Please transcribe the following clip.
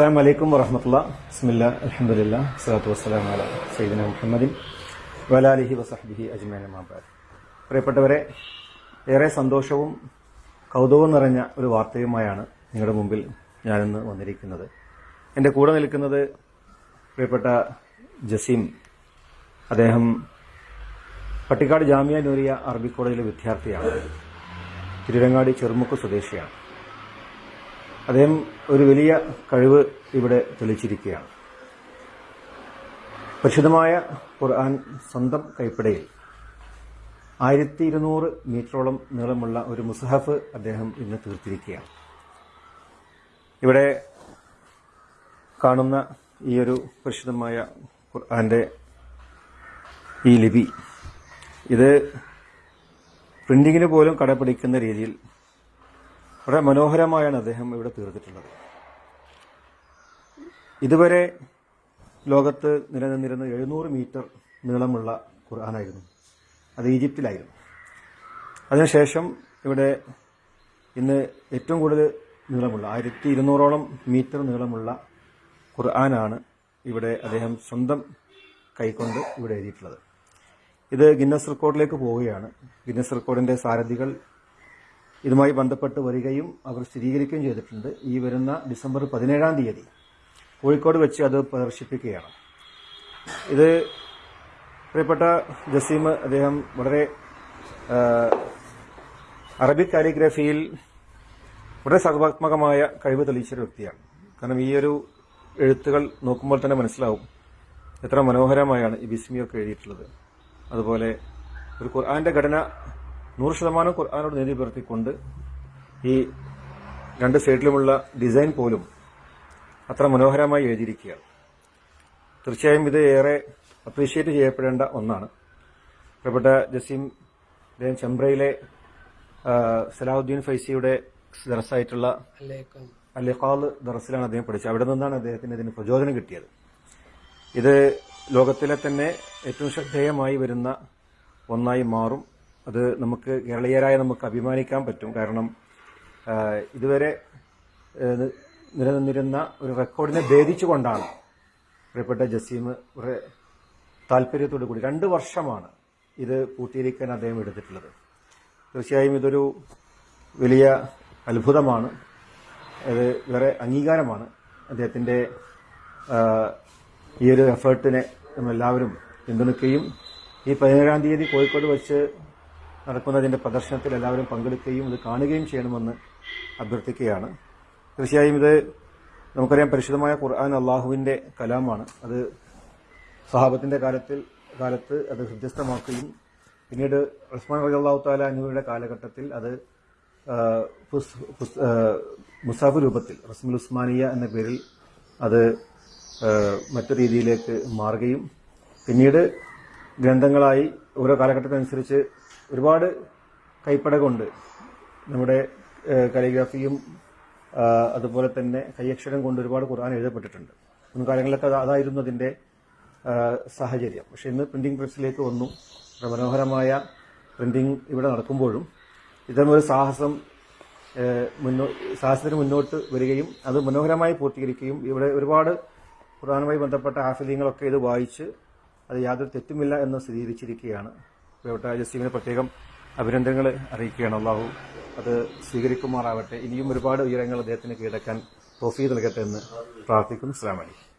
അസ്സാം വലൈക്കും വറഹമത്തുള്ള. ബിസ്മില്ല അലഹമുല്ല സ്വലാത്തു വസ്സലാം അല സൈദിന മുഹമ്മദിൻ വലാലിഹി വസഹബിഹി അജ്മാൻ മാബാദ് പ്രിയപ്പെട്ടവരെ ഏറെ സന്തോഷവും കൗതുകവും നിറഞ്ഞ ഒരു വാർത്തയുമായാണ് നിങ്ങളുടെ മുമ്പിൽ ഞാനിന്ന് വന്നിരിക്കുന്നത്. എന്റെ കൂടെ നിൽക്കുന്നത് പ്രിയപ്പെട്ട ജസീം. അദ്ദേഹം പട്ടിക്കാട് ജാമിയ നൂരിയ അറബി കോളേജിലെ വിദ്യാർത്ഥിയാണ്. തിരുരങ്ങാടി ചെറുമുക്ക് സ്വദേശിയാണ്. അദ്ദേഹം ഒരു വലിയ കഴിവ് ഇവിടെ തെളിച്ചിരിക്കുകയാണ്. പരിശുദ്ധമായ ഖുർആൻ സ്വന്തം കൈപ്പടയിൽ ആയിരത്തി ഇരുന്നൂറ് മീറ്ററോളം നീളമുള്ള ഒരു മുസഹഫ് അദ്ദേഹം ഇന്ന് തീർത്തിരിക്കുകയാണ്. ഇവിടെ കാണുന്ന ഈ ഒരു പരിശുദ്ധമായ ഖുർആന്റെ ഈ ലിപി ഇത് പ്രിന്റിങ്ങിന് പോലും കടപിടിക്കുന്ന രീതിയിൽ വളരെ മനോഹരമായാണ് അദ്ദേഹം ഇവിടെ തീർത്തിട്ടുള്ളത്. ഇതുവരെ ലോകത്ത് നിലനിന്നിരുന്ന എഴുന്നൂറ് മീറ്റർ നീളമുള്ള ഖുർആാനായിരുന്നു. അത് ഈജിപ്തിലായിരുന്നു. അതിനുശേഷം ഇവിടെ ഇന്ന് ഏറ്റവും കൂടുതൽ നീളമുള്ള ആയിരത്തി ഇരുന്നൂറോളം മീറ്റർ നീളമുള്ള ഖുർആനാണ് ഇവിടെ അദ്ദേഹം സ്വന്തം കൈകൊണ്ട് ഇവിടെ എഴുതിയിട്ടുള്ളത്. ഇത് ഗിന്നസ് റെക്കോർഡിലേക്ക് പോവുകയാണ്. ഗിന്നസ് റെക്കോർഡിന്റെ സാരഥികൾ ഇതുമായി ബന്ധപ്പെട്ട് വരികയും അവർ സ്ഥിരീകരിക്കുകയും ചെയ്തിട്ടുണ്ട്. ഈ വരുന്ന ഡിസംബർ പതിനേഴാം തീയതി കോഴിക്കോട് വെച്ച് അത് പ്രദർശിപ്പിക്കുകയാണ്. ഇത് പ്രിയപ്പെട്ട ജസീം അദ്ദേഹം വളരെ അറബിക് കാലിഗ്രഫിയിൽ വളരെ സർവാത്മകമായ കഴിവ് തെളിയിച്ചൊരു വ്യക്തിയാണ്. കാരണം ഈ ഒരു എഴുത്തുകൾ നോക്കുമ്പോൾ തന്നെ മനസ്സിലാവും എത്ര മനോഹരമായാണ് ഈ ബിസ്മിയൊക്കെ എഴുതിയിട്ടുള്ളത്. അതുപോലെ ഒരു ഖുർആന്റെ ഘടന നൂറ് ശതമാനം ഖുർആാനോട് നീതി പുലർത്തിക്കൊണ്ട് ഈ രണ്ട് സൈഡിലുമുള്ള ഡിസൈൻ പോലും അത്ര മനോഹരമായി എഴുതിയിരിക്കുകയാണ്. തീർച്ചയായും ഇത് ഏറെ അപ്രീഷിയേറ്റ് ചെയ്യപ്പെടേണ്ട ഒന്നാണ്. പ്രിയപ്പെട്ട ജസീം അദ്ദേഹം ചെമ്പ്രയിലെ സലാഹുദ്ദീൻ ഫൈസിയുടെ ദറസായിട്ടുള്ള അലിഖാൽ ദറസിലാണ് അദ്ദേഹം പഠിച്ചത്. അവിടെ നിന്നാണ് അദ്ദേഹത്തിന് ഇതിന് പ്രചോദനം കിട്ടിയത്. ഇത് ലോകത്തിലെ തന്നെ ഏറ്റവും ശ്രദ്ധേയമായി വരുന്ന ഒന്നായി മാറും. അത് നമുക്ക് കേരളീയരായ നമുക്ക് അഭിമാനിക്കാൻ പറ്റും. കാരണം ഇതുവരെ നിലനിന്നിരുന്ന ഒരു റെക്കോർഡിനെ ഭേദിച്ചുകൊണ്ടാണ് പ്രിയപ്പെട്ട ജസീം വളരെ താല്പര്യത്തോടു കൂടി രണ്ട് വർഷമാണ് ഇത് പൂർത്തീകരിക്കാൻ അദ്ദേഹം എടുത്തിട്ടുള്ളത്. തീർച്ചയായും ഇതൊരു വലിയ അത്ഭുതമാണ്. അത് വേറെ അംഗീകാരമാണ്. അദ്ദേഹത്തിന്റെ ഈ ഒരു എഫേർട്ടിനെ നമ്മളെല്ലാവരും പിന്തുണയ്ക്കുകയും ഈ പതിനേഴാം തീയതി കോഴിക്കോട് വെച്ച് നടക്കുന്നതിന്റെ പ്രദർശനത്തിൽ എല്ലാവരും പങ്കെടുക്കുകയും അത് കാണുകയും ചെയ്യണമെന്ന് അഭ്യർത്ഥിക്കുകയാണ്. തീർച്ചയായും ഇത് നമുക്കറിയാം പരിശുദ്ധമായ ഖുർആൻ അള്ളാഹുവിന്റെ കലാമാണ്. അത് സഹാബത്തിന്റെ കാലത്തിൽ കാലത്ത് അത് ഹൃദ്യസ്ഥമാക്കുകയും പിന്നീട് ഉസ്മാൻ റജി അള്ളാഹു താല അനുവിയുടെ കാലഘട്ടത്തിൽ അത് മുസാഫ് രൂപത്തിൽ റസ്മുൽ ഉസ്മാനിയ എന്ന പേരിൽ അത് മറ്റു രീതിയിലേക്ക് മാറുകയും പിന്നീട് ഗ്രന്ഥങ്ങളായി ഓരോ കാലഘട്ടത്തിനനുസരിച്ച് ഒരുപാട് കൈപ്പടകമുണ്ട് നമ്മുടെ കലിഗ്രാഫിയും അതുപോലെ തന്നെ കൈയക്ഷരം കൊണ്ട് ഒരുപാട് ഖുർആൻ എഴുതപ്പെട്ടിട്ടുണ്ട്. മുൻകാലങ്ങളിലൊക്കെ അത് അതായിരുന്നു അതിന്റെ ആ, സാഹചര്യം. പക്ഷെ ഇന്ന് പ്രിന്റിംഗ് പ്രസ്സിലേക്ക് വന്നു. മനോഹരമായ പ്രിന്റിംഗ് ഇവിടെ നടക്കുമ്പോഴും ഇത്തരം ഒരു സാഹസം മുന്നോ സാഹസത്തിന് മുന്നോട്ട് വരികയും അത് മനോഹരമായി പൂർത്തീകരിക്കുകയും ഇവിടെ ഒരുപാട് ഖുർആനുമായി ബന്ധപ്പെട്ട ആഫിലിങ്ങളൊക്കെ ഇത് വായിച്ച് അത് യാതൊരു തെറ്റുമില്ല എന്ന് സ്ഥിരീകരിച്ചിരിക്കുകയാണ്. പ്രിയപ്പെട്ട ജസീമിനെ പ്രത്യേകം അഭിനന്ദനങ്ങൾ അറിയിക്കുകയാണ്. അള്ളാഹു അത് സ്വീകരിക്കുമാറാവട്ടെ. ഇനിയും ഒരുപാട് ഉയരങ്ങൾ അദ്ദേഹത്തിന് കീഴടക്കാൻ തോഫീ നൽകട്ടെ എന്ന് പ്രാർത്ഥിക്കുന്നു. അസ്ലാം വലൈക്കും